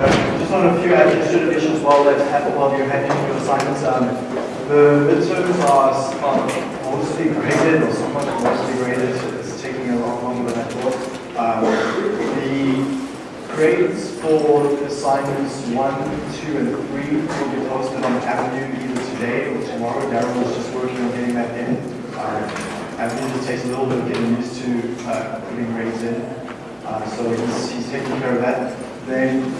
Just on a few administrative issues while that happen while you're handling your assignments. Um, the midterms are, are mostly graded or somewhat mostly graded. It's taking a lot longer than I thought. Um, the grades for assignments one, two, and three will be posted on Avenue either today or tomorrow. Darren was just working on getting that in. Um, Avenue just takes a little bit of getting used to uh, putting grades in. Uh, so he's, he's taking care of that. Then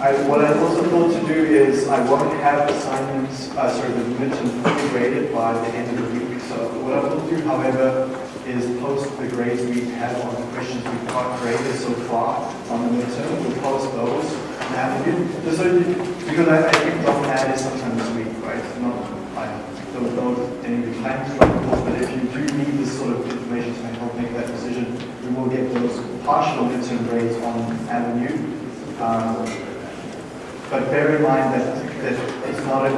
I, what I also thought to do is I won't have assignments, uh, sorry, the midterm fully graded by the end of the week. So what I will do, however, is post the grades we have on the questions we've got graded so far on the midterm. We'll post those now. Just so you, because I, I think Dr. Ad is sometime this week, right? Not, I don't know any of the course, but if you do need this sort of information to help make that decision, we will get those partial midterm grades on Avenue. Um, but bear in mind that, that it's not a,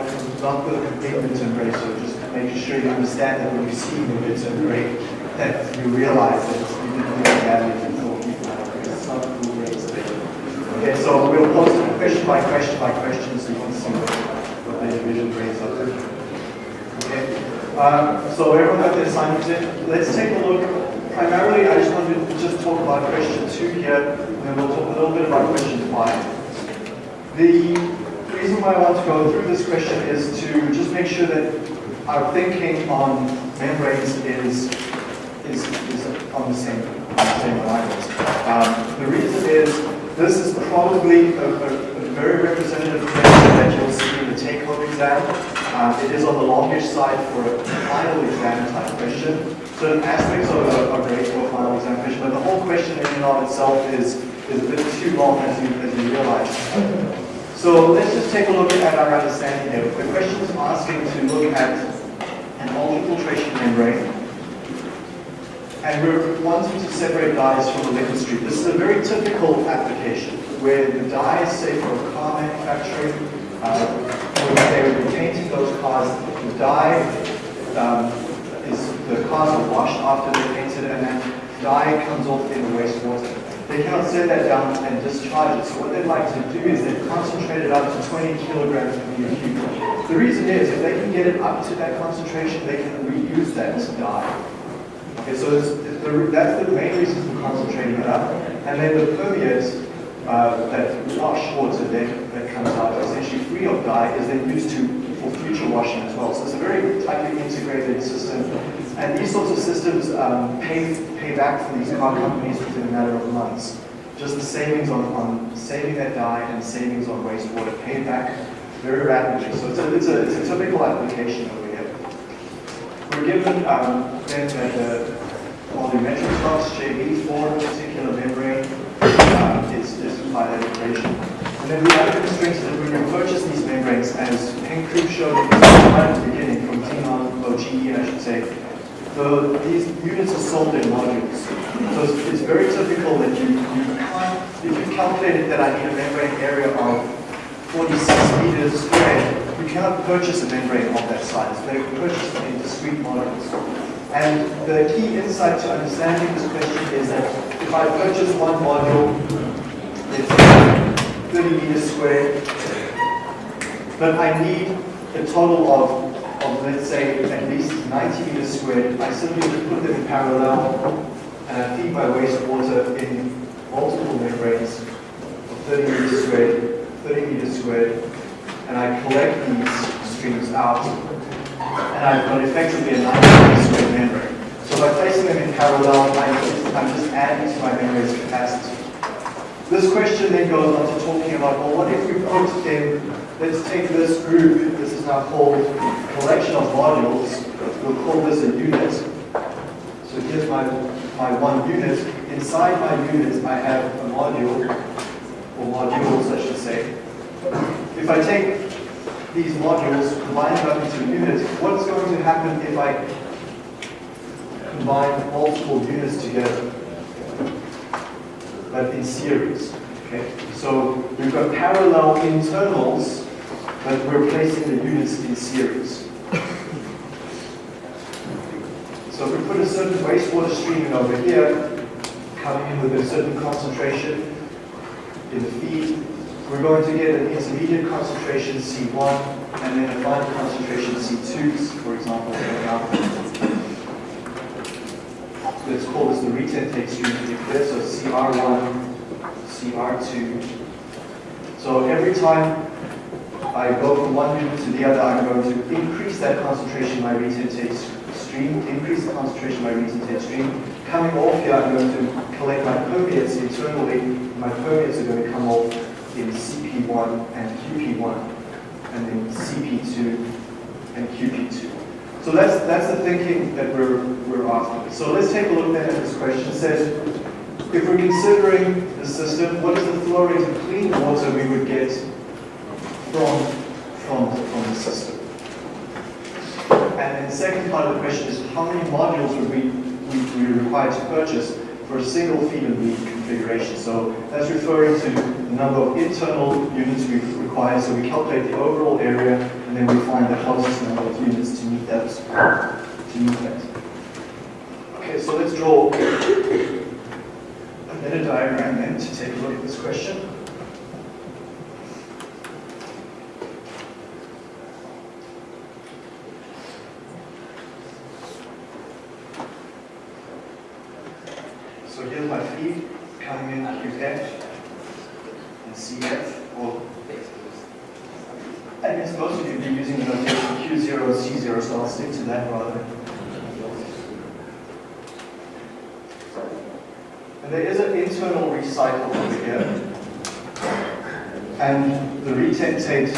not the complete midterm grade, so just making sure you understand that when you see the midterm grade, that you realize that you didn't it you thought you had, it's not the full grades Okay, so we'll post it question by question by question, so you can see what, the individual grades are. Okay, um, so everyone got their assignments in. Let's take a look. Primarily, I just want to just talk about question two here, and then we'll talk a little bit about question five. The reason why I want to go through this question is to just make sure that our thinking on membranes is, is, is on the same, same lines. Um, the reason is this is probably a, a, a very representative question that you'll see in the take-home exam. Um, it is on the longish side for a final exam type question. Certain aspects of are great for a final exam question, but the whole question in and of itself is, is a bit too long as you, as you realize. So let's just take a look at our understanding here. The question is asking to look at an ultrafiltration membrane and we're wanting to separate dyes from the liquid stream. This is a very typical application where the dye, say for a car manufacturing, uh, they would be painting those cars, the dye um, is, the cars are washed after they're painted and then dye comes off in the wastewater they cannot set that down and discharge it. So what they'd like to do is they concentrate it up to 20 kilograms per meter cube. The reason is, if they can get it up to that concentration, they can reuse that dye. Okay, so the, that's the main reason for concentrating it up. And then the permeates, uh, that wash water that, that comes out essentially free of dye is then used to for future washing as well. So it's a very tightly integrated system. And these sorts of systems um, pay, pay back for these car companies within a matter of months. Just the savings on, on saving that dye and savings on wastewater pay back very rapidly. So it's a, it's a, it's a typical application over here. We're given um, then that the volumetric flux JV for a particular membrane um, is, is by that equation. And then the other constraint is that when you purchase these membranes, as Henk Krupp showed at the beginning, from Zenon, or GE I should say, the, these units are sold in modules. So it's, it's very typical that you, you if you calculated that I need a membrane area of 46 meters squared, you cannot purchase a membrane of that size. They're purchased in discrete modules. And the key insight to understanding this question is that if I purchase one module, it's 30 meters squared, but I need a total of of, let's say, at least 90 meters squared, I simply put them in parallel uh, and I feed my wastewater in multiple membranes of 30 meters squared, 30 meters squared, and I collect these streams out, and I've got effectively a 90 meter squared membrane. So by placing them in parallel, I'm just, I'm just adding to my membrane's capacity. This question then goes on to talking about, well, what if we put in Let's take this group, this is now called collection of modules. We'll call this a unit. So here's my, my one unit. Inside my unit, I have a module, or modules, I should say. If I take these modules, combine them up into units, what's going to happen if I combine multiple units together, but in series? Okay, so we've got parallel internals but we're placing the units in series. So if we put a certain wastewater stream in over here, coming in with a certain concentration in the feed, we're going to get an intermediate concentration C1 and then a final concentration C2, for example, let's call this the retentate stream particular, so CR1, CR2. So every time I go from one unit to the other, I'm going to increase that concentration my retentate stream, increase the concentration my retentate stream. Coming off here, I'm going to collect my permeates internally. My permeates are going to come off in CP1 and QP1, and then CP2 and QP2. So that's that's the thinking that we're we're asking. So let's take a look then at this question. It says, if we're considering the system, what is the flow rate of clean water we would get from from from the system? And then the second part of the question is, how many modules would we we, we required to purchase for a single feed and bleed configuration? So that's referring to the number of internal units we require. So we calculate the overall area, and then we find the closest number of units to meet that. To meet that. Okay, so let's draw a meta diagram then to take a look at this question. So here's my feed coming in QF and CF, or I guess most of you will be using the notation Q0 and C0, so I'll stick to that rather. And there is an internal recycle over here. And the retentate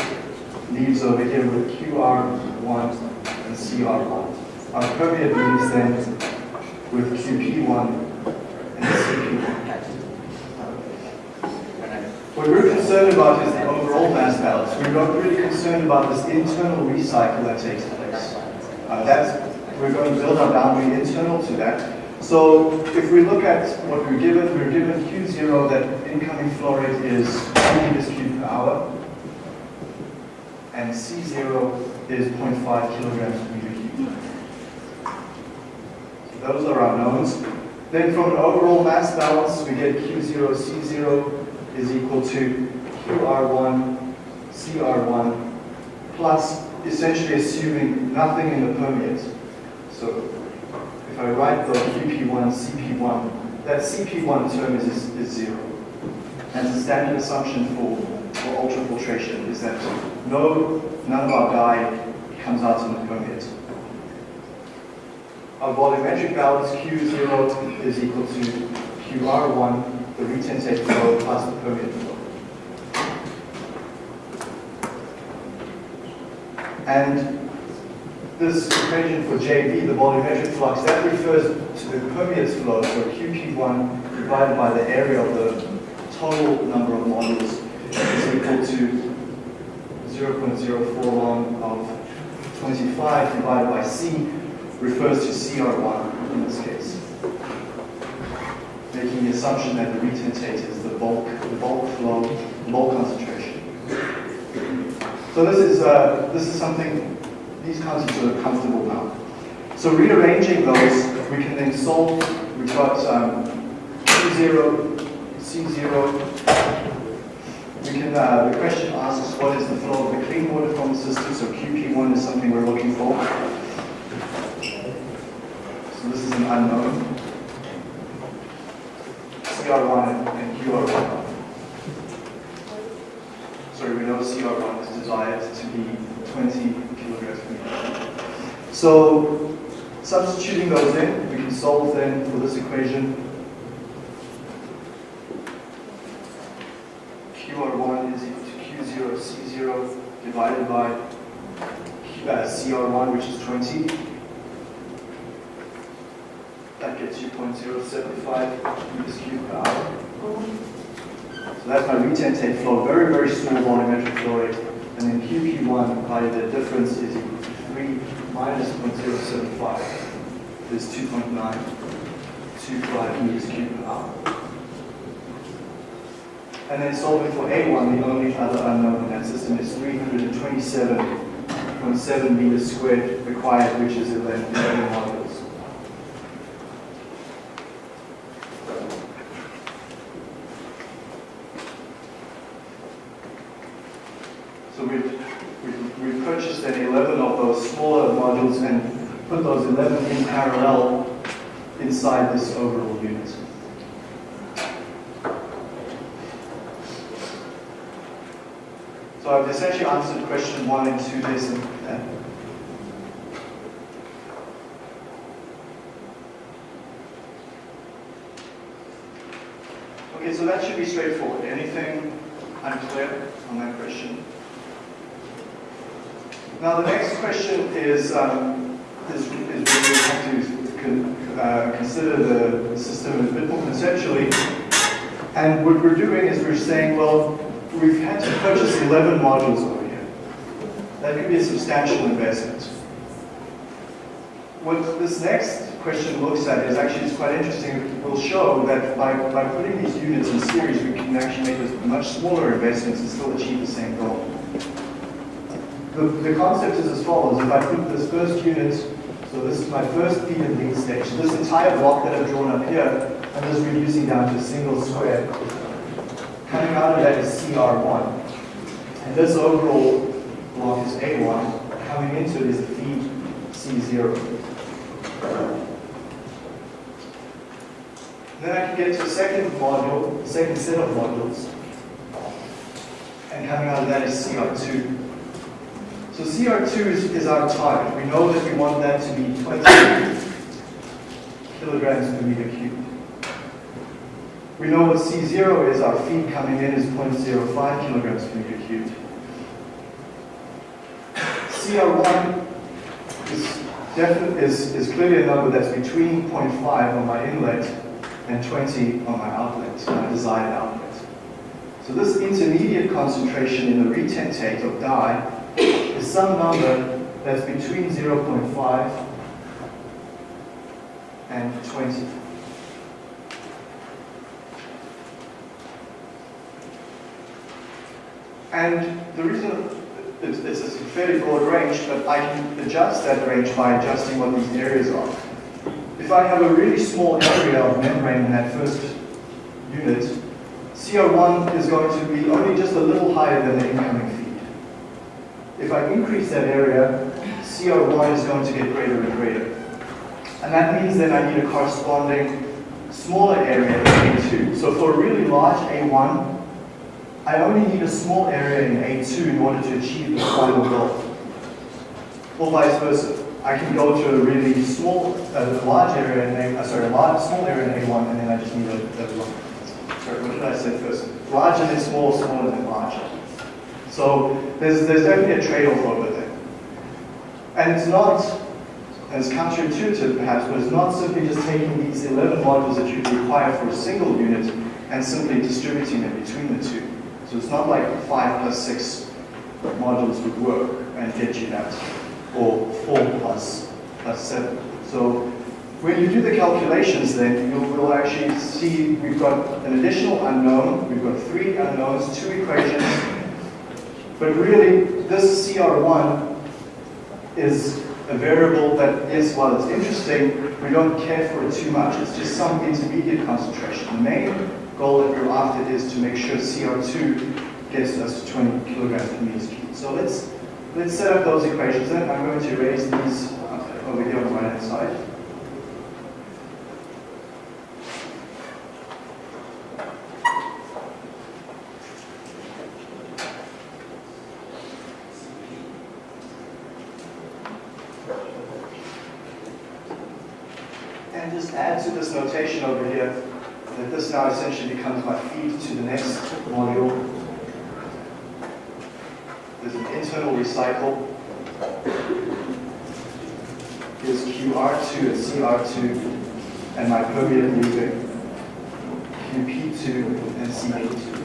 leaves over here with QR1 and CR1. Our permeate leaves then with QP1 and CP1. What we're concerned about is the overall mass balance. We're not about this internal recycle that takes place. Uh, that's, we're going to build our boundary internal to that. So if we look at what we're given, we're given Q0 that incoming flow rate is 2 meters cubed per hour, and C0 is 0.5 kilograms per meter cubed. Those are our knowns. Then from an overall mass balance, we get Q0, C0 is equal to QR1, CR1, plus essentially assuming nothing in the permeate. So if I write the QP1, CP1, that CP1 term is, is zero. And the standard assumption for, for ultrafiltration is that no, none of our dye comes out in the permeate. Our volumetric balance Q0 is equal to QR1, the retentate flow plus the permeate flow. And this equation for JV, the volumetric flux, that refers to the permeate flow, so QP1 divided by the area of the total number of modules is equal to 0.041 of 25 divided by C refers to CR1 in this case. Making the assumption that the retentate is the bulk, the bulk flow, low concentration. So this is, uh, this is something these concepts are comfortable now. So rearranging those, we can then solve, we've got um, Q0, C0. We can, uh, the question asks what is the flow of the clean water from the system, so QP1 is something we're looking for. So this is an unknown. CR1 and QR1. Sorry, we know CR1 is desired to be 20 kilograms per meter. So substituting those in, we can solve then for this equation. QR1 is equal to Q0 C0 divided by uh, CR1, which is 20. That gets you 0.075 meters cubed per hour. So that's my retentate flow, very, very small volumetric flow rate. And then QP1 by the difference is 3 minus 0.075 is 2.925 meters cubed per hour. And then solving for A1, the only other unknown in that system is 327.7 meters squared required, which is 11, 11 modules. So we we we purchased then 11 of those smaller modules and put those 11 in parallel inside this overall unit. So I've essentially answered question one and two this and. Okay, so that should be straightforward. Anything unclear on that question? Now the next question is, um, is, we have to con, uh, consider the system a bit more conceptually. And what we're doing is we're saying, well, we've had to purchase 11 modules over here. That could be a substantial investment. What this next question looks at is actually it's quite interesting. It will show that by, by putting these units in series, we can actually make much smaller investments and still achieve the same goal. The, the concept is as follows. If I put this first unit, so this is my first feed and bleed stage, this entire block that I've drawn up here, I'm just reducing down to a single square. Coming out of that is CR1. And this overall block is A1. Coming into it is the feed C0. Then I can get to a second module, second set of modules. And coming out of that is CR2. So CR2 is, is our target. We know that we want that to be 20 kilograms per meter cubed. We know what C0 is, our feed coming in is 0.05 kilograms per meter cubed. CR1 is, is, is clearly a number that's between 0.5 on my inlet and 20 on my outlet, my desired outlet. So this intermediate concentration in the retentate of dye is some number that's between 0.5 and 20. And the reason it's, it's a fairly broad range, but I can adjust that range by adjusting what these areas are. If I have a really small area of membrane in that first unit, CR1 is going to be only just a little higher than the incoming. If I increase that area, CR1 is going to get greater and greater. And that means that I need a corresponding smaller area in A2. So for a really large A1, I only need a small area in A2 in order to achieve the final goal. Or vice versa. I can go to a really small, uh, large area in A, uh, sorry, a large, small area in A1, and then I just need a, a sorry, what did I say first? Larger than small, smaller than larger. So there's, there's definitely a trade-off over there. And it's not, as counterintuitive perhaps, but it's not simply just taking these 11 modules that you require for a single unit and simply distributing them between the two. So it's not like five plus six modules would work and get you that, or four plus, plus seven. So when you do the calculations then, you will actually see we've got an additional unknown, we've got three unknowns, two equations, but really this CR1 is a variable that is, while it's interesting, we don't care for it too much. It's just some intermediate concentration. The main goal that we're after is to make sure CR2 gets us to 20 kilograms per meter cubed. So let's let's set up those equations then. I'm going to erase these uh, over here on the right hand side. Just add to this notation over here that this now essentially becomes my feed to the next module. There's an internal recycle. Here's QR2 and CR2, and my permeate leaving QP2 and CP2.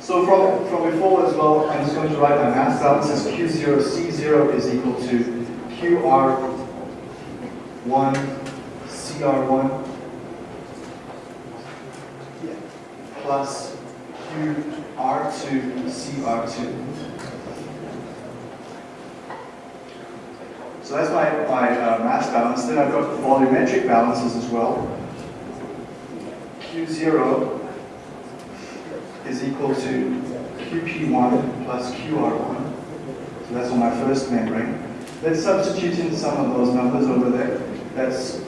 So from, from before as well, I'm just going to write my mass balances. Q0, C0 is equal to QR one CR1 plus QR2 CR2. So that's my, my uh, mass balance. Then I've got volumetric balances as well. Q0 is equal to QP1 plus QR1. So that's on my first membrane. Let's substitute in some of those numbers over there. That's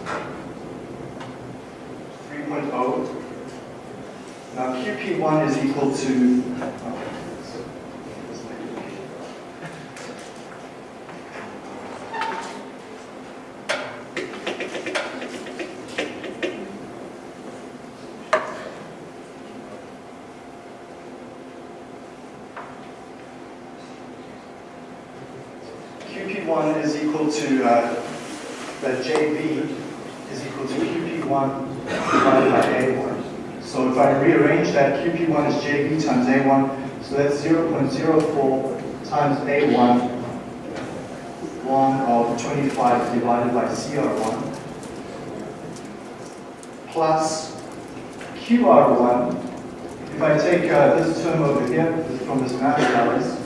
3.0. Now QP1 is equal to, oh, QP1 is to, uh, that JV is equal to QP1 divided by A1. So if I rearrange that, QP1 is JV times A1, so that's 0.04 times A1 1 of 25 divided by CR1 plus QR1. If I take uh, this term over here from this mass balance,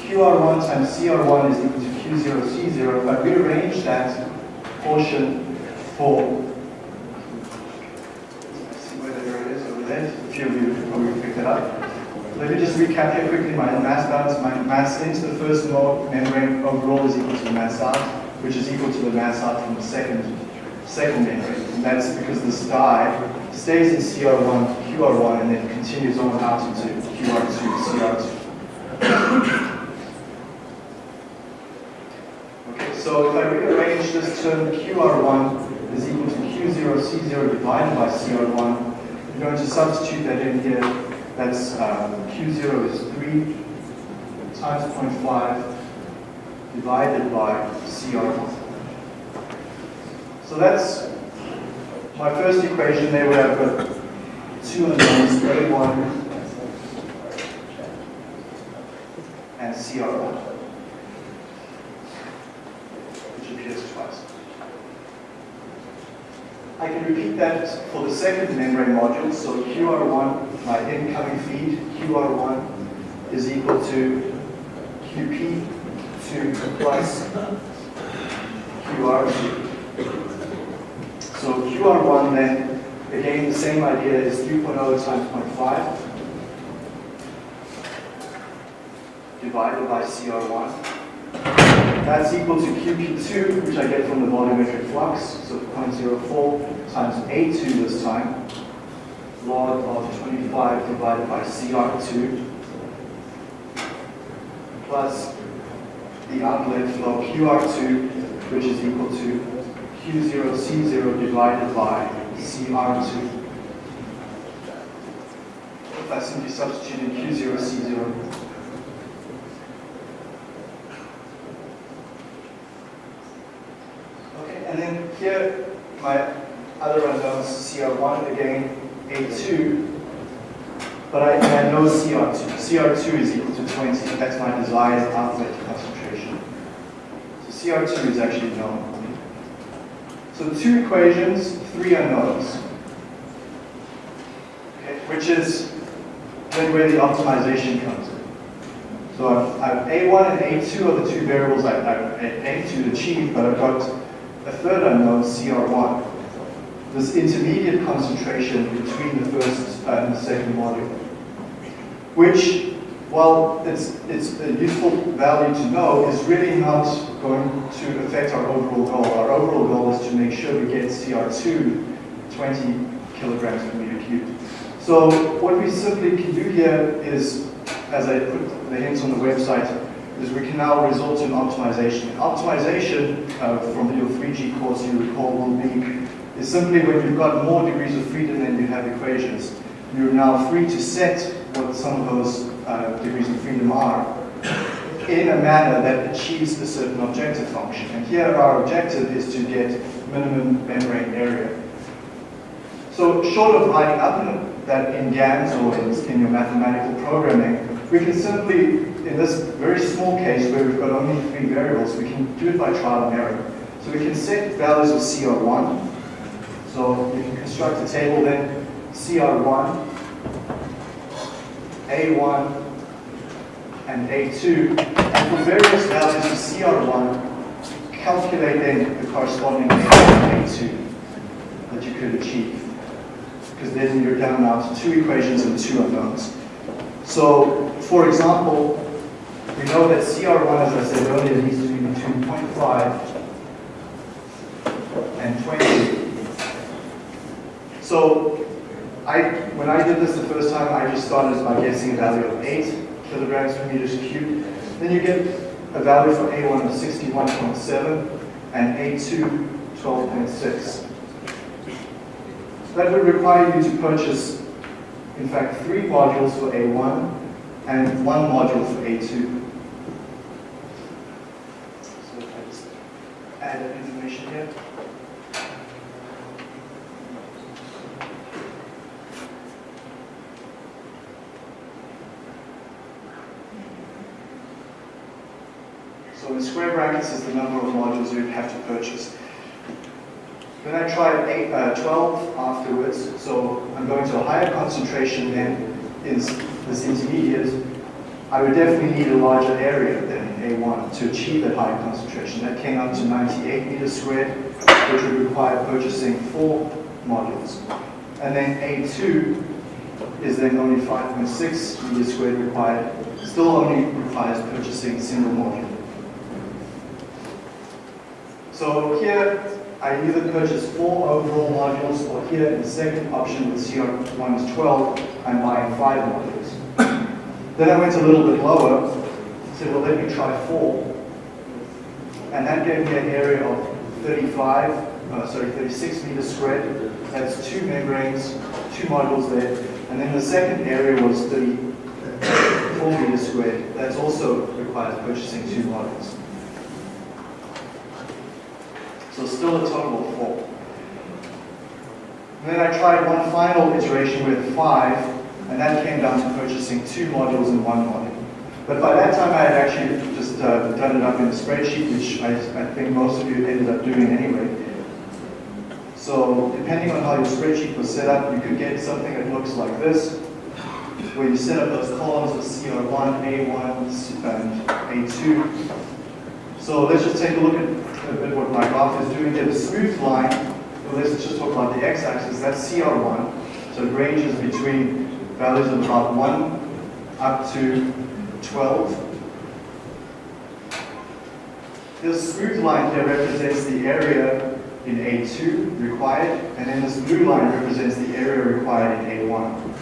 QR1 times CR1 is equal to Q0, C0. If I rearrange that portion for, see is there, a few of you probably picked it up. Let me just recap here quickly. My mass balance, my mass into the first membrane overall is equal to the mass out, which is equal to the mass out from the second, second membrane. And that's because this dye stays in CR1, QR1, and then continues on out into QR2, CR2. So if I rearrange this term, QR1 is equal to Q0, C0 divided by CR1. I'm going to substitute that in here. That's uh, Q0 is 3 times 0.5 divided by CR1. So that's my first equation there where I've got two unknowns, A1 and CR1. I can repeat that for the second membrane module. So QR1, my incoming feed, QR1 is equal to QP2 plus QR2. So QR1 then, again, the same idea is 3.0 times 0.5 divided by CR1. That's equal to QP2, which I get from the volumetric flux, so 0.04 times A2 this time, log of 25 divided by CR2, plus the outlet flow QR2, which is equal to Q0, C0 divided by CR2. If I simply substitute in Q0, C0, And then here, my other unknowns, CR1 again, A2, but I, I know CR2. CR2 is equal to 20, that's my desired outlet concentration. So CR2 is actually known. So two equations, three unknowns. Okay, which is then where the optimization comes in. So I've, I've A1 and A2 are the two variables I, I aim to achieve, but I've got a third unknown, CR1, this intermediate concentration between the first and the second module, which, while it's, it's a useful value to know, is really not going to affect our overall goal. Our overall goal is to make sure we get CR2 20 kilograms per meter cubed. So what we simply can do here is, as I put the hints on the website, is we can now result in optimization. Optimization, uh, from your 3G course you recall will be, is simply when you've got more degrees of freedom than you have equations. You're now free to set what some of those uh, degrees of freedom are in a manner that achieves a certain objective function. And here our objective is to get minimum membrane area. So short of writing up that in GAMS or in, in your mathematical programming, we can simply, in this very small case where we've got only three variables, we can do it by trial and error. So we can set values of CR1. So we can construct a table then, CR1, A1, and A2. And for various values of CR1, calculate then the corresponding A2 that you could achieve. Because then you're down now to two equations and two unknowns. So, for example, we know that CR1, as I said earlier, needs to be between 0.5 and 20. So, I, when I did this the first time, I just started by guessing a value of 8 kilograms per meters cubed. Then you get a value for A1 of 61.7 and A2 12.6. That would require you to purchase, in fact, three modules for A1 and one module for A2. So if I just add information here. So in square brackets is the number of modules you'd have to purchase. Then I tried eight, uh, 12 afterwards, so I'm going to a higher concentration than is this intermediate. I would definitely need a larger area than in A1 to achieve that higher concentration. That came up to 98 meters squared, which would require purchasing four modules. And then A2 is then only 5.6 meters squared required, still only requires purchasing a single module. So here, I either purchase four overall modules, or here in the second option with CR1 is 12, I'm buying five modules. then I went a little bit lower, said, well, let me try four. And that gave me an area of 35, uh, sorry, 36 meters squared. That's two membranes, two modules there. And then the second area was 34 meters squared. That's also requires purchasing two modules. So still a total of four. And then I tried one final iteration with five, and that came down to purchasing two modules and one module. But by that time I had actually just uh, done it up in a spreadsheet, which I, I think most of you ended up doing anyway. So depending on how your spreadsheet was set up, you could get something that looks like this, where you set up those columns of CR1, A1, and A2. So let's just take a look at bit what my graph is doing here. The smooth line, well, let's just talk about the x-axis, that's CR1. So it ranges between values of about 1 up to 12. This smooth line here represents the area in A2 required, and then this blue line represents the area required in A1.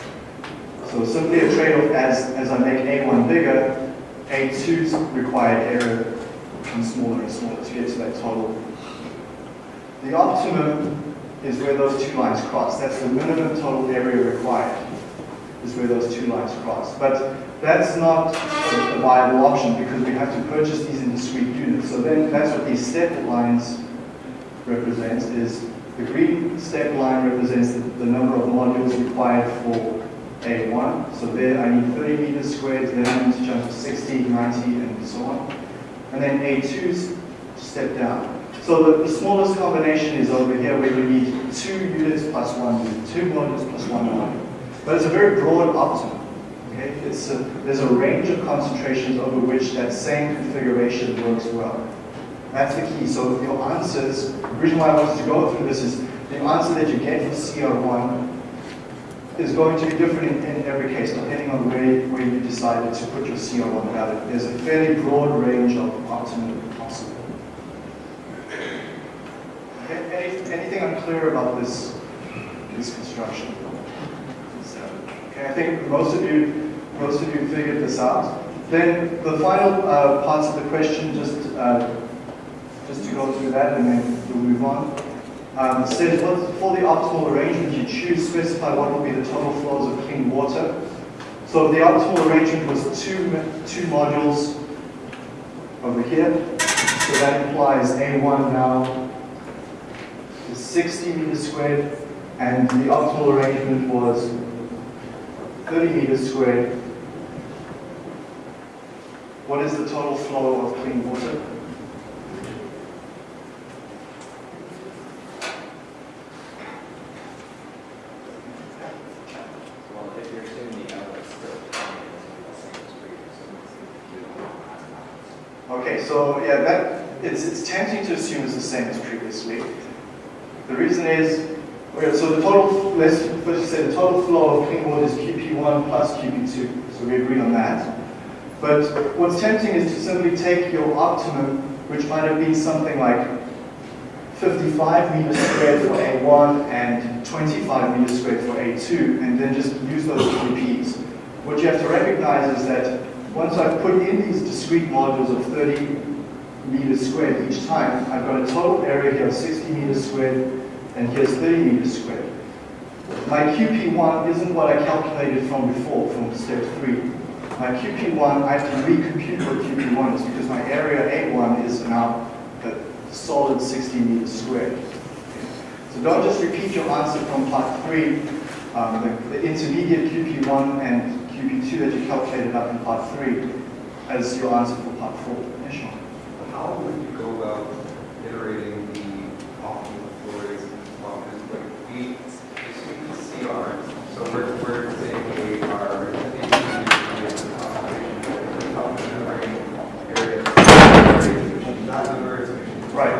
So simply a trade-off as, as I make A1 bigger, A2's required area smaller and smaller to get to that total. The optimum is where those two lines cross. That's the minimum total area required, is where those two lines cross. But that's not a, viable option because we have to purchase these in discrete units. So then that's what these step lines represent is the green step line represents the, the number of modules required for A1. So there I need 30 meters squared, then I need to jump to 60, 90, and so on. And then A2's step down. So the, the smallest combination is over here where we need two units plus one unit, two modules plus one module. But it's a very broad optimum. Okay? It's a, there's a range of concentrations over which that same configuration works well. That's the key. So your answers, the reason why I wanted to go through this is the answer that you get for CR1 is going to be different in, in, every case, depending on where, where you decided to put your CO1 value. There's a fairly broad range of optimal possible. Any, anything unclear about this, this construction? Okay, I think most of you most of you figured this out. Then the final uh, parts of the question, just uh, just to go through that, and then we'll move on. Um, says for the optimal arrangement you choose, specify what will be the total flows of clean water. So the optimal arrangement was two, two modules over here. So that implies A1 now is 60 meters squared, and the optimal arrangement was 30 meters squared. What is the total flow of clean water? Okay, so yeah, that it's, it's tempting to assume it's the same as previously. The reason is Okay, so the total, let's first say the total flow of clean water is QP1 plus QP2. So we agree on that. But what's tempting is to simply take your optimum, which might have been something like 55 meters squared for A1 and 25 meters squared for A2, and then just use those QPs. What you have to recognize is that once I've put in these discrete modules of 30 meters squared each time, I've got a total area here of 60 meters squared, and here's 30 meters squared. My QP1 isn't what I calculated from before, from step 3. My QP1, I have to recompute what QP1 is because my area A1 is now a solid 60 meters squared. So don't just repeat your answer from part 3, um, the, the intermediate QP1 and QP2 that you calculated up in part 3 as your answer for part 4. Yeah, sure. How would you go about iterating the optimal flow rates and confidence? Like we assume the CR, so we're, we're saying we are Right.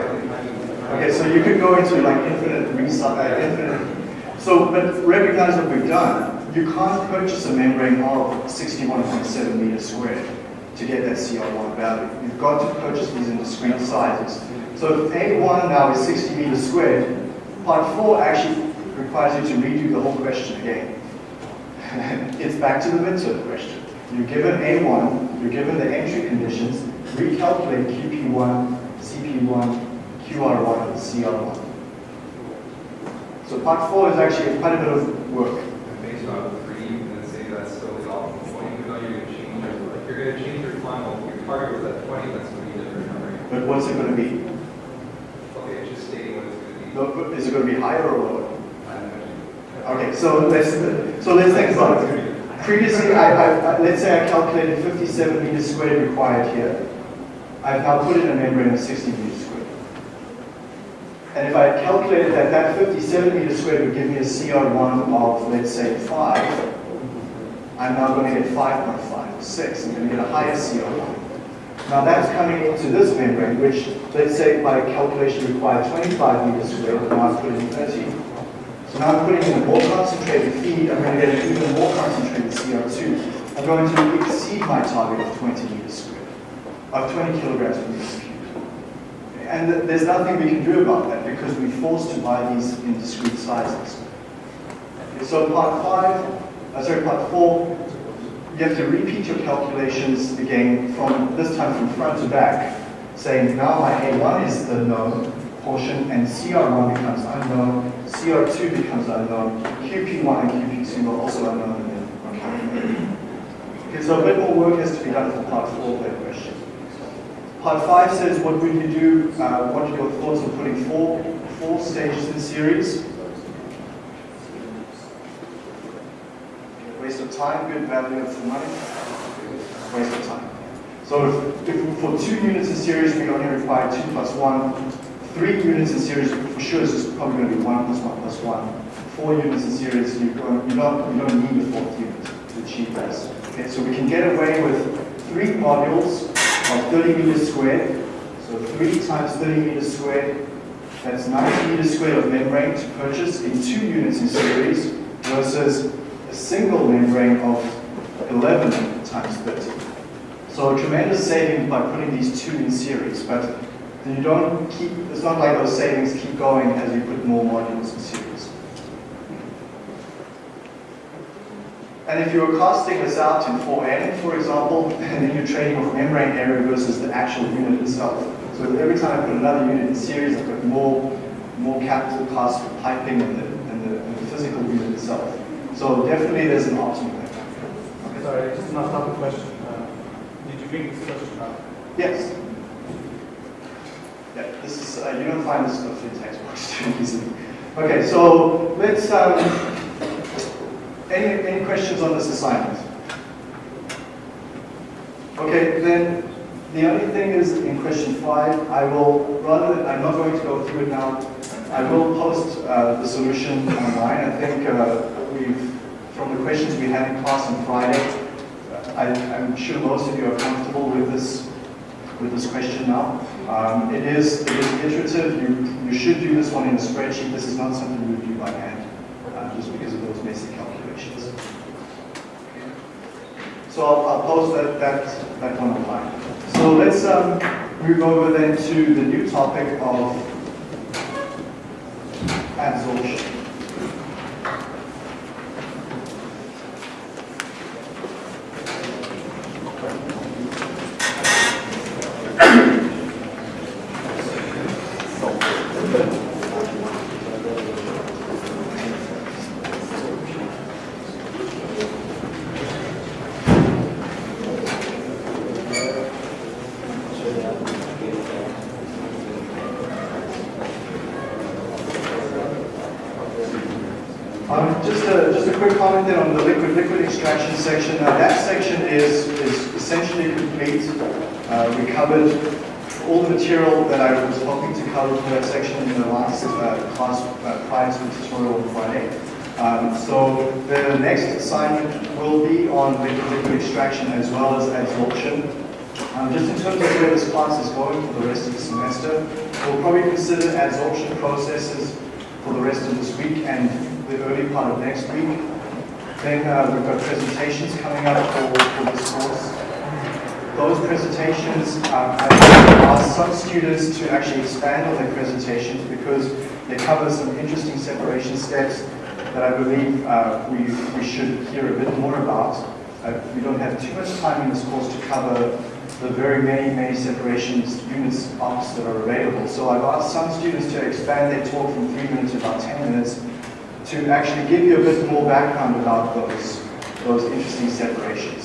Okay, so you could go into like infinite recycle, uh, infinite. So, but recognize what we've done. You can't purchase a membrane of 61.7 meters squared to get that CR1 value. You've got to purchase these in discrete sizes. So if A1 now is 60 meters squared, part 4 actually requires you to redo the whole question again. it's back to the midterm question. You're given A1, you're given the entry conditions, recalculate QP1, CP1, QR1, and CR1. So part 4 is actually quite a bit of work. And based on three, you can say that's still the optimal point, even though you're going to change your, like, you're going to change your final, your target was at 20, that's going to be a different number. But what's it going to be? Okay, just stating what it's going to be. Is it going to be higher or lower? I don't. Okay, so let's so let's think about it. Previously, I, I, let's say I calculated 57 meters squared required here. I've now put in a membrane of 60 meters squared. And if I calculated that that 57 meters squared would give me a CR1 of, let's say, 5, I'm now going to get 5.5 or 6. I'm going to get a higher CR1. Now that's coming into this membrane, which, let's say, by calculation required 25 meters squared, and now I put in 30. So now I'm putting in a more concentrated feed, I'm going to get an even more concentrated CO2. I'm going to exceed my target of 20 meters squared, of 20 kilograms per meter cubed. And th- there's nothing we can do about that because we're forced to buy these in discrete sizes. So part five, uh, sorry, part four, you have to repeat your calculations again from, this time from front to back, saying now my A1 is the known portion and CR1 becomes unknown, CR2 becomes unknown, QP1 and QP2 are also unknown. Okay, so a bit more work has to be done for part four of that question. Part five says, what would you do, uh, what are your thoughts on putting four, four stages in series? Waste of time, good value for money? Waste of time. So if, if for two units in series, we only require two plus one. Three units in series, for sure, is probably going to be one plus one plus one. Four units in series, you don't, you don't need a fourth unit to achieve this. Okay, so we can get away with three modules of 30 meters squared. So three times 30 meters squared, that's 90 meters squared of membrane to purchase in two units in series versus single membrane of 11 times 30. So a tremendous saving by putting these two in series, but you don't keep, it's not like those savings keep going as you put more modules in series. And if you were costing this out in 4N, for example, and then you're trading off membrane area versus the actual unit itself. So every time I put another unit in series, I've got more, more capital cost for piping and the, the, and the physical unit itself. So definitely there's an optimal there. Sorry, just not stop the question. Uh, Did you bring this question up? Yes. Yeah, this is, uh, you don't find this stuff in textbooks too easily. Okay, so let's, um, any, any questions on this assignment? Okay, then the only thing is in question five, I will, rather than, I'm not going to go through it now, I will post uh, the solution online. I think uh, we've, from the questions we had in class on Friday, I, I'm sure most of you are comfortable with this with this question now. Um, it is it is iterative. You you should do this one in a spreadsheet. This is not something you would do by hand, uh, just because of those messy calculations. So I'll, I'll post that, that, that one online. So let's um, move over then to the new topic of adsorption. Um, Just a, just a quick comment then on the liquid, liquid extraction section. Uh, That section is, is essentially complete. Uh, We covered all the material that I was hoping to cover for that section in the last uh, class uh, prior to the tutorial on Friday. Um, So the next assignment will be on liquid, liquid extraction as well as adsorption. Um, just in terms of where this class is going for the rest of the semester, we'll probably consider adsorption processes for the rest of this week and the early part of next week. Then uh, we've got presentations coming up for, for this course. Those presentations, um, I asked some students to actually expand on their presentations because they cover some interesting separation steps that I believe uh, we, we should hear a bit more about. Uh, we don't have too much time in this course to cover the very many, many separations units ops that are available. So I've asked some students to expand their talk from three minutes to about 10 minutes to actually give you a bit more background about those, those interesting separations.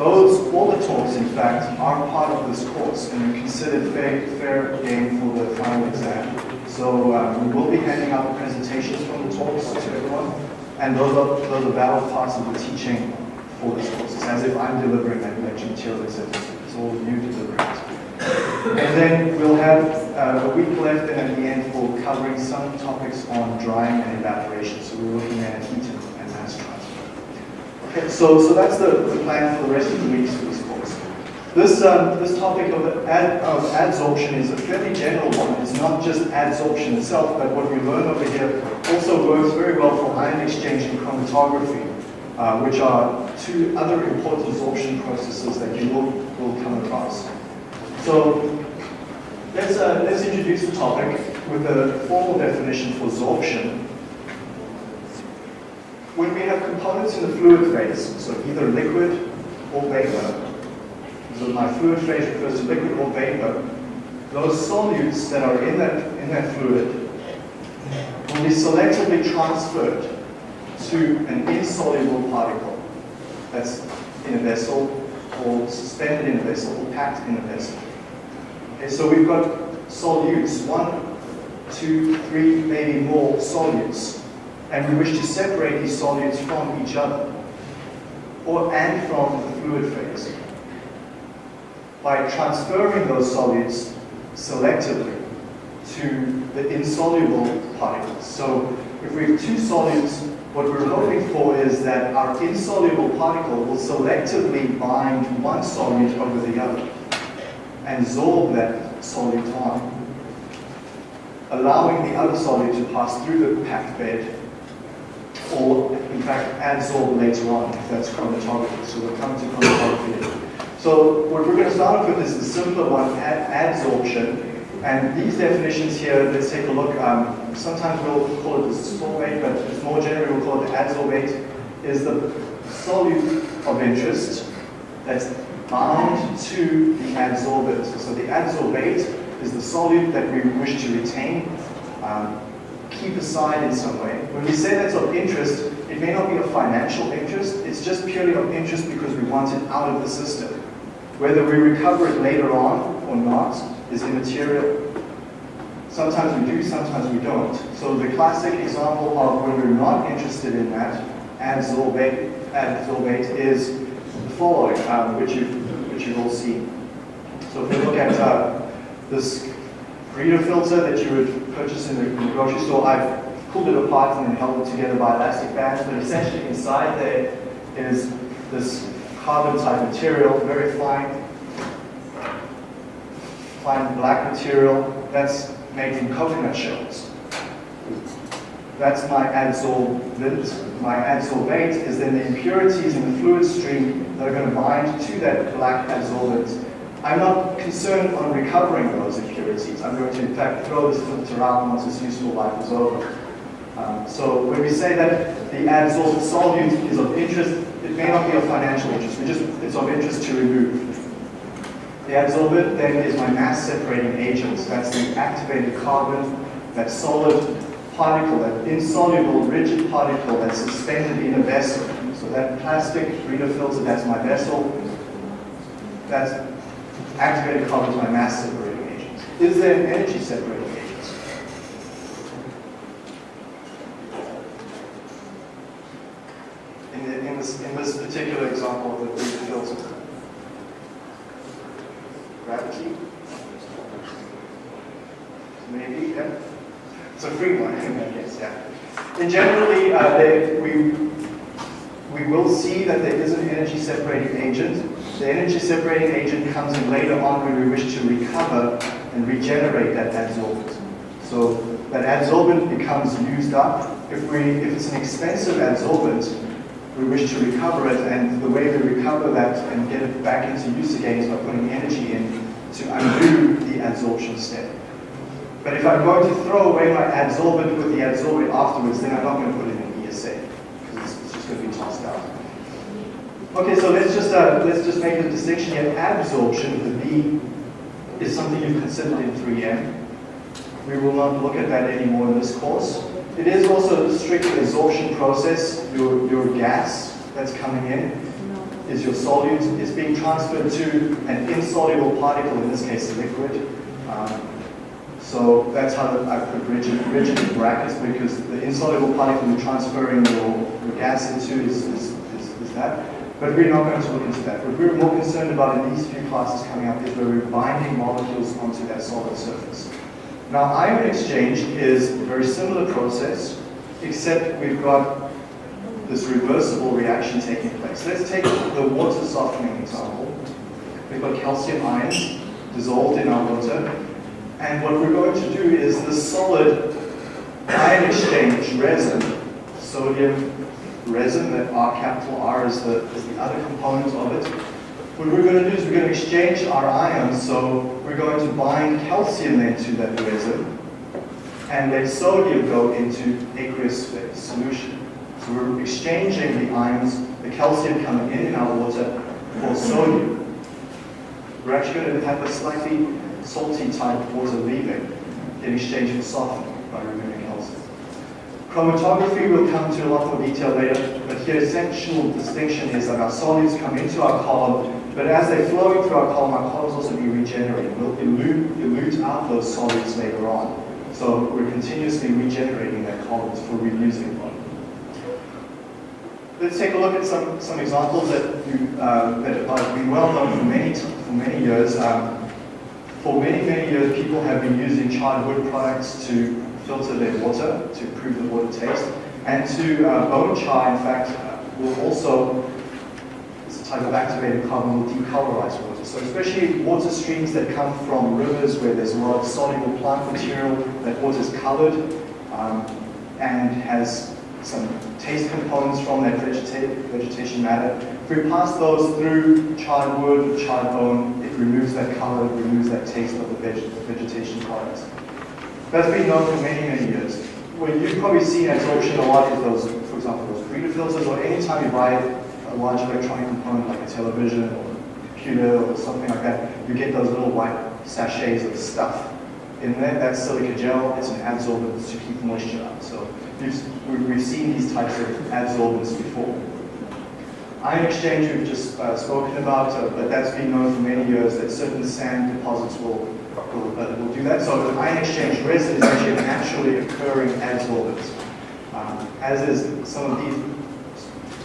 Those, all the talks, in fact, are part of this course and are considered fair, fair game for the final exam. So um, we will be handing out presentations from the talks to everyone, and those are, those are valid parts of the teaching for this course. It's as if I'm delivering that lecture material, except it's all you delivering. And then we'll have uh, a week left and at the end for covering some topics on drying and evaporation. So we're looking at heat and. Okay, so, so that's the, the plan for the rest of the weeks course. This, um, this topic of, ad, of adsorption is a fairly general one. It's not just adsorption itself, but what we learn over here also works very well for ion exchange and chromatography, uh, which are two other important absorption processes that you will, will come across. So let's, uh, let's introduce the topic with a formal definition for absorption. When we have components in the fluid phase, so either liquid or vapor, so my fluid phase refers to liquid or vapor, those solutes that are in that, in that fluid will be selectively transferred to an insoluble particle. That's in a vessel or suspended in a vessel or packed in a vessel. Okay, so we've got solutes, one, two, three, maybe more solutes, and we wish to separate these solutes from each other, or and from the fluid phase, by transferring those solutes selectively to the insoluble particles. So if we have two solutes, what we're hoping for is that our insoluble particle will selectively bind one solute over the other and absorb that solute on, allowing the other solute to pass through the packed bed or in fact adsorb later on if that's chromatography. So we'll come to chromatography. So what we're going to start off with is the simpler one, ad adsorption. And these definitions here, let's take a look. Um, sometimes we'll call it the sorbate, but more generally we'll call it the adsorbate, is the solute of interest that's bound to the adsorbent. So the adsorbate is the solute that we wish to retain, um, keep aside in some way. When we say that's of interest, it may not be of financial interest, it's just purely of interest because we want it out of the system. Whether we recover it later on or not is immaterial. Sometimes we do, sometimes we don't. So the classic example of when we're not interested in that adsorbate, adsorbate is the following, um, which, you've, which you've all seen. So if we look at uh, this Brita filter that you would purchase in the, in the grocery store, I've pulled it apart and then held it together by elastic bands, but essentially inside there is this carbon type material, very fine, fine black material that's made from coconut shells. That's my adsorbent. My adsorbate is then the impurities in the fluid stream that are going to bind to that black adsorbent. I'm not concerned on recovering those impurities. I'm going to, in fact, throw this filter out once its useful life is over. Um, so when we say that the adsorbent solute is of interest, it may not be of financial interest. We just, it's of interest to remove. The adsorbent then is my mass separating agent. That's the activated carbon, that solid particle, that insoluble rigid particle that's suspended in a vessel. So that plastic Brita filter, that's my vessel. That's activated carbon is my mass separating agent. Is there an energy separating agent? In, the, in, this, in this particular example of the filter. Gravity? Maybe, yeah. It's a free one, I guess, yeah. And generally, uh, they, we, we will see that there is an energy separating agent. The energy separating agent comes in later on when we wish to recover and regenerate that adsorbent. So that adsorbent becomes used up. If, we, if it's an expensive adsorbent, we wish to recover it, and the way we recover that and get it back into use again is by putting energy in to undo the adsorption step. But if I'm going to throw away my adsorbent with the adsorbate afterwards, then I'm not going to put it in ESA, because it's just going to be tossed out. Okay, so let's just uh, let's just make a distinction here. Absorption, the B, is something you've considered in 3M. We will not look at that anymore in this course. It is also a strict absorption process. Your, your gas that's coming in is your solute is being transferred to an insoluble particle, in this case a liquid. Um, so that's how I put rigid, rigid in brackets because the insoluble particle you're transferring your, your gas into is, is, is, is that. But we're not going to look into that. What we're more concerned about in these few classes coming up is where we're binding molecules onto that solid surface. Now, ion exchange is a very similar process, except we've got this reversible reaction taking place. Let's take the water softening example. We've got calcium ions dissolved in our water, and what we're going to do is the solid ion exchange resin, sodium resin, that R capital R is the, is the other component of it. What we're going to do is we're going to exchange our ions, so we're going to bind calcium into that resin, and let sodium go into aqueous solution. So we're exchanging the ions, the calcium coming in in our water for sodium. We're actually going to have a slightly salty type water leaving in exchange for softening by removing. Chromatography will come to a lot more detail later, but here essential distinction is that our solids come into our column, but as they're flowing through our column, our columns also be regenerated. We'll elute, elute out those solids later on. So we're continuously regenerating that columns for reusing them. Let's take a look at some, some examples that, you, uh, that have been well known for many, for many years. Um, for many, many years, people have been using charred wood products to filter their water, to improve the water taste, and to uh, bone char, in fact, uh, will also, it's a type of activated carbon, will decolorize water. So especially water streams that come from rivers where there's a lot of soluble plant material, that water is colored um, and has some taste components from that vegeta vegetation matter. If we pass those through charred wood, charred bone, it removes that color, it removes that taste of the veg vegetation products. That's been known for many, many years. What you've probably seen adsorption a lot is those, for example, those Brita filters, or anytime you buy a large electronic component like a television or a computer or something like that, you get those little white sachets of stuff. In there, that's silica gel, it's an adsorbent to keep moisture out. So we've seen these types of adsorbents before. Ion exchange we've just uh, spoken about, uh, but that's been known for many years that certain sand deposits will, will, uh, will do that. So the ion exchange resin is actually naturally occurring adsorbent, um, as is some of these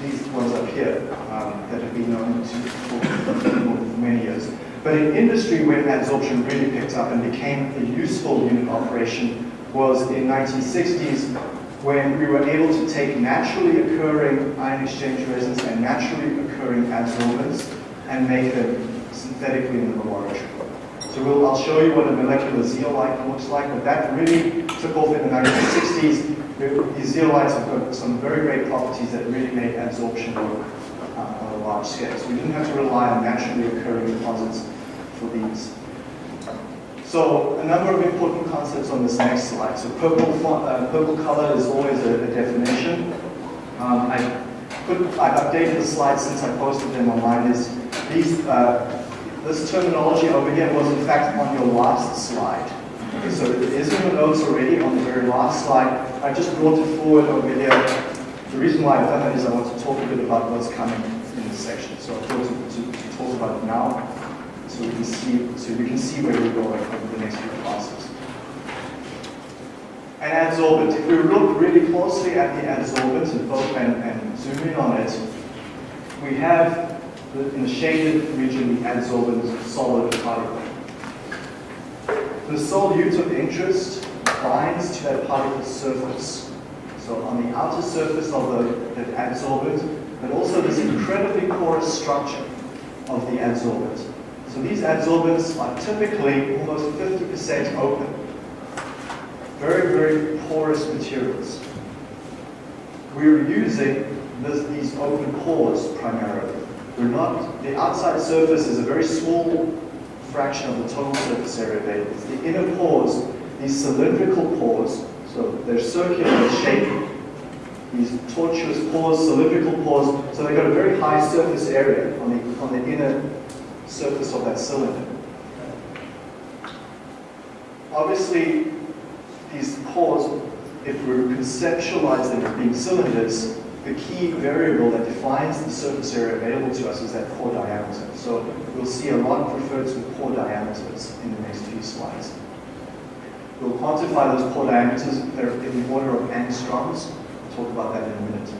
these ones up here um, that have been known to, for, for many years. But in industry, when adsorption really picked up and became a useful unit operation was in 1960s when we were able to take naturally occurring ion exchange resins and naturally occurring adsorbents and make them synthetically in the laboratory. So we'll, I'll show you what a molecular zeolite looks like, but that really took off in the 1960s. These zeolites have got some very great properties that really make adsorption work uh, on a large scale. So we didn't have to rely on naturally occurring deposits for these. So a number of important concepts on this next slide. So purple, uh, purple color is always a, a definition. Um, I put, I've updated the slides since I posted them online. Is these, uh, this terminology over here was in fact on your last slide. So it is in the notes already on the very last slide. I just brought it forward over here. The reason why I've done that is I want to talk a bit about what's coming in this section. So I thought to, to, to talk about it now so we can see so we can see where we're going over the next few classes. An adsorbent. If we look really closely at the adsorbent and, and, and zoom in on it, we have in the shaded region the adsorbent solid particle. The solute of interest binds to that particle's surface. So on the outer surface of the, the adsorbent, but also this incredibly porous structure of the adsorbent. So these adsorbents are typically almost 50% open. Very, very porous materials. We're using this, these open pores primarily. We're not, the outside surface is a very small fraction of the total surface area available. It's the inner pores, these cylindrical pores, so they're circular in shape, these tortuous pores, cylindrical pores, so they've got a very high surface area on the, on the inner surface of that cylinder. Obviously, these pores, if we conceptualize them as being cylinders, the key variable that defines the surface area available to us is that pore diameter. So we'll see a lot referred to pore diameters in the next few slides. We'll quantify those pore diameters. They're in the order of angstroms. We'll talk about that in a minute.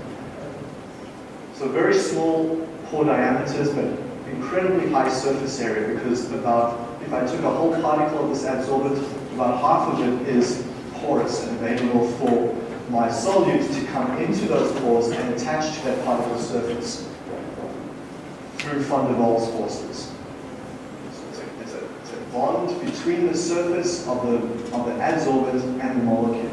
So very small pore diameters, but incredibly high surface area because about, if I took a whole particle of this adsorbent, about half of it is porous and available for my solute to come into those pores and attach to that particle surface through van der Waals forces. It's, a, bond between the surface of the, of the adsorbent and the molecule.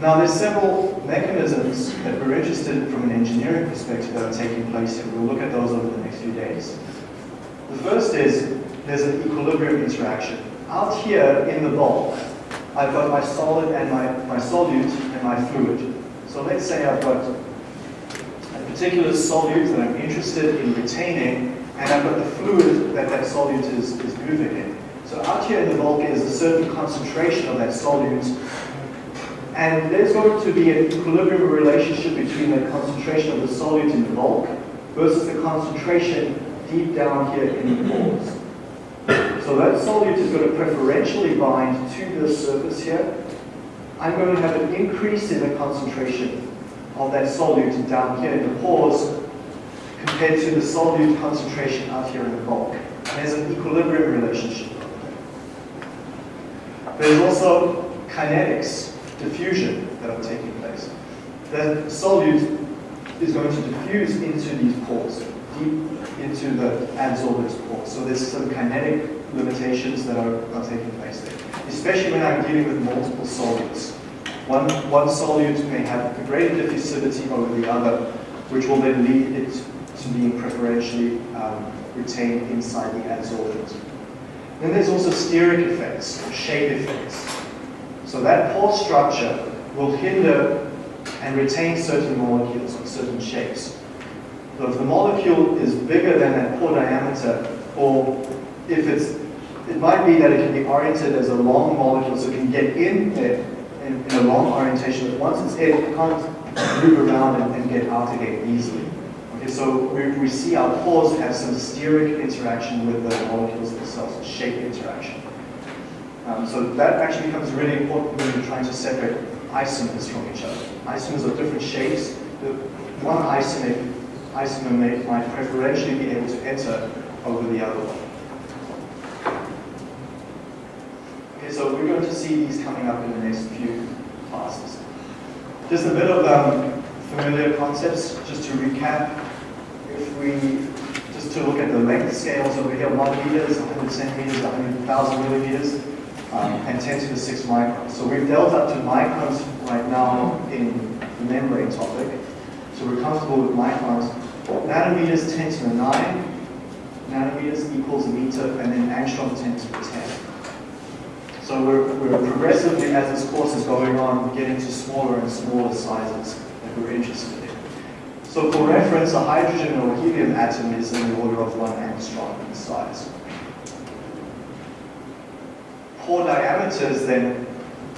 Now there's several mechanisms that we're interested from an engineering perspective that are taking place here. We'll look at those over the next few days. The first is there's an equilibrium interaction. Out here in the bulk, I've got my solid and my, my solute and my fluid. So let's say I've got a particular solute that I'm interested in retaining, and I've got the fluid that that solute is, is moving in. So out here in the bulk is a certain concentration of that solute, and there's going to be an equilibrium relationship between the concentration of the solute in the bulk versus the concentration deep down here in the pores. So that solute is going to preferentially bind to the surface here. I'm going to have an increase in the concentration of that solute down here in the pores compared to the solute concentration out here in the bulk. And there's an equilibrium relationship. There. There's also kinetics, diffusion that are taking place. The solute is going to diffuse into these pores, deep into the adsorbent's pores. So there's some kinetic limitations that are, are taking place there, especially when I'm dealing with multiple solutes. One, one solute may have a greater diffusivity over the other, which will then lead it to being preferentially um, retained inside the adsorbent. Then there's also steric effects, or shape effects. So that pore structure will hinder and retain certain molecules or certain shapes. So if the molecule is bigger than that pore diameter, or if it's, it might be that it can be oriented as a long molecule, so it can get in there in, in a long orientation, but once it's in, it can't move around and, and get out again easily. Okay, so we, we see our pores have some steric interaction with the molecules themselves, shape interaction. Um, so that actually becomes really important when you're trying to separate isomers from each other. Isomers are different shapes. The one isomer, isomer might preferentially be able to enter over the other one. Okay, so we're going to see these coming up in the next few classes. Just a bit of um, familiar concepts, just to recap. If we just to look at the length scales over here, one meters, 100 centimeters, 100,000 millimeters, um, and 10 to the 6 microns. So we've dealt up to microns right now in the membrane topic. So we're comfortable with microns. Nanometers 10 to the 9, nanometers equals a meter, and then angstrom 10 to the 10. So we're, we're progressively, as this course is going on, getting to smaller and smaller sizes that we're interested in. So for reference, a hydrogen or helium atom is in the order of one angstrom in size. Pore diameters then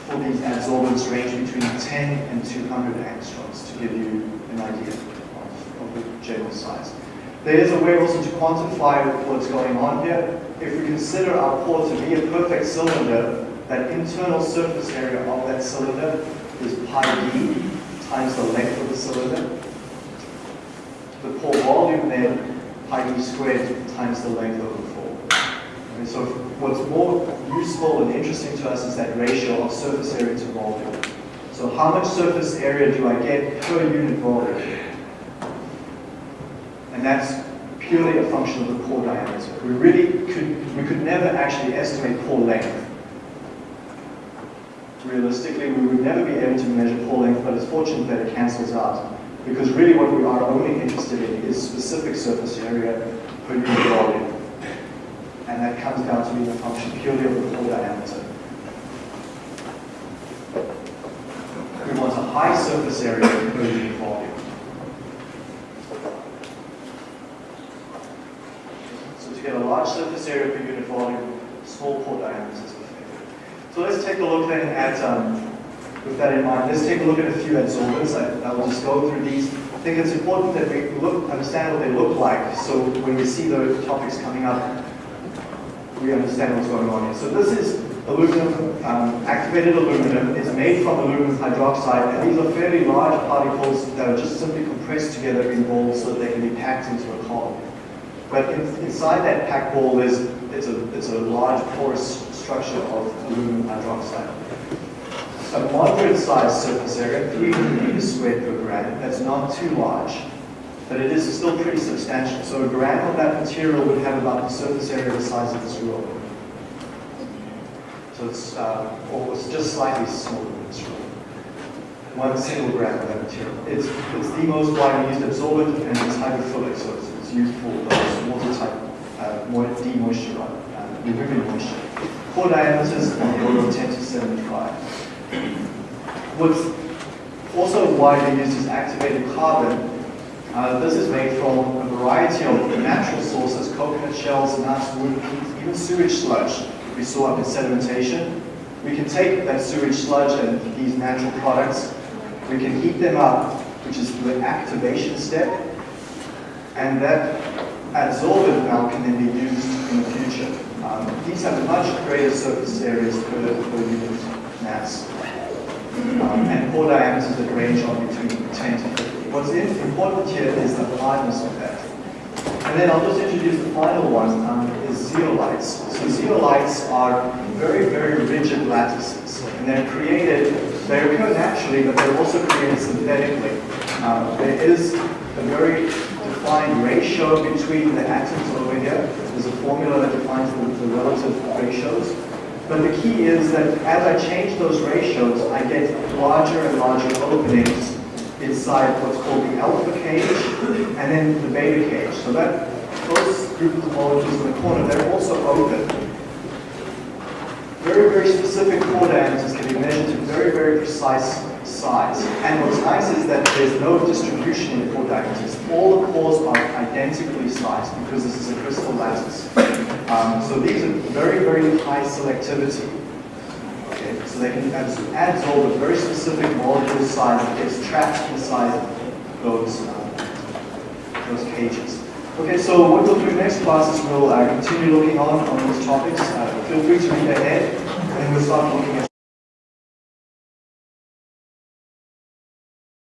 for these adsorbents range between 10 and 200 angstroms to give you an idea of, of the general size. There is a way also to quantify what's going on here. If we consider our pore to be a perfect cylinder, that internal surface area of that cylinder is pi d times the length of the cylinder. The pore volume then, pi d squared times the length of the pore. So what's more useful and interesting to us is that ratio of surface area to volume. So how much surface area do I get per unit volume? And that's purely a function of the pore diameter. We really could, we could never actually estimate pore length. Realistically, we would never be able to measure pore length, but it's fortunate that it cancels out. Because really what we are only interested in is specific surface area per unit volume. And that comes down to being a function purely of the pore diameter. We want a high surface area per unit volume. So to get a large surface area per unit volume, small pore diameters are favored. So let's take a look then at, um, with that in mind, let's take a look at a few adsorbents. I, I will just go through these. I think it's important that we look, understand what they look like, so when we see the topics coming up, we understand what's going on here. So this is aluminum, um, activated alumina. It's made from aluminum hydroxide, and these are fairly large particles that are just simply compressed together in balls so that they can be packed into a column. But in, inside that packed ball is it's a, it's a large porous structure of aluminum hydroxide. A moderate sized surface area, 300 meters squared per gram, that's not too large, but it is still pretty substantial. So a gram of that material would have about the surface area the size of this room. So it's uh, almost just slightly smaller than this room. One single gram of that material. It's, it's the most widely used absorbent and it's hydrophilic, so it's, it's used for those water type uh, mo- demoisture, uh, removing moisture. Pore diameters on the order of 10 to 75. What's also widely used is activated carbon. Uh, this is made from a variety of natural sources, coconut shells, nuts, wood, even sewage sludge we saw up in sedimentation. We can take that sewage sludge and these natural products, we can heat them up, which is the activation step, and that adsorbent now can then be used in the future. Um, these have much greater surface areas per, per unit mass um, and pore diameters that range on between 10 to 50. What's important here is the hardness of that. And then I'll just introduce the final one, um, is zeolites. So zeolites are very, very rigid lattices, and they're created, they occur naturally, but they're also created synthetically. Um, there is a very defined ratio between the atoms over here. There's a formula that defines the, the relative ratios. But the key is that as I change those ratios, I get larger and larger openings inside what's called the alpha cage and then the beta cage. So that those group of molecules in the corner, they're also open. Very, very specific diameters can be measured to very, very precise size. And what's nice is that there's no distribution in pore diameters. All the pores are identically sized because this is a crystal lattice. Um, so these are very, very high selectivity. Okay, so they can abs- absorb a very specific molecule size that gets trapped inside those, uh, those cages. Okay, so what we'll do next class is we'll uh, continue looking on on these topics. Uh, feel free to read ahead, and we'll start looking at